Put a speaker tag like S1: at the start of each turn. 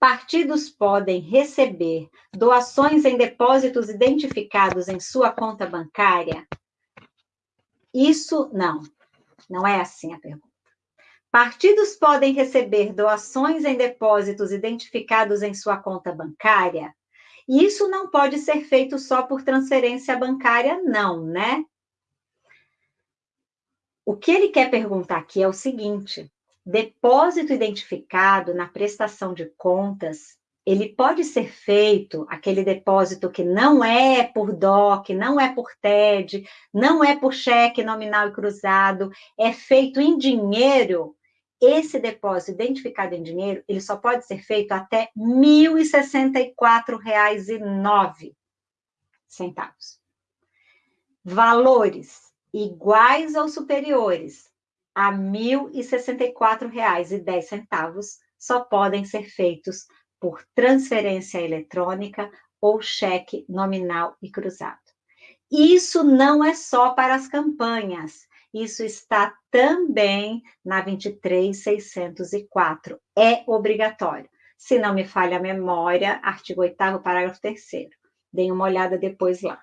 S1: Partidos podem receber doações em depósitos identificados em sua conta bancária? Isso não, não é assim a pergunta. Partidos podem receber doações em depósitos identificados em sua conta bancária? E isso não pode ser feito só por transferência bancária, não, né? O que ele quer perguntar aqui é o seguinte: depósito identificado na prestação de contas, ele pode ser feito, aquele depósito que não é por DOC, não é por TED, não é por cheque nominal e cruzado, é feito em dinheiro, esse depósito identificado em dinheiro, ele só pode ser feito até R$ 1.064,09. Valores iguais ou superiores a R$ 1.064,10 só podem ser feitos por transferência eletrônica ou cheque nominal e cruzado. Isso não é só para as campanhas, isso está também na 23604. É obrigatório. Se não me falha a memória, artigo 8 parágrafo 3 Deem uma olhada depois lá.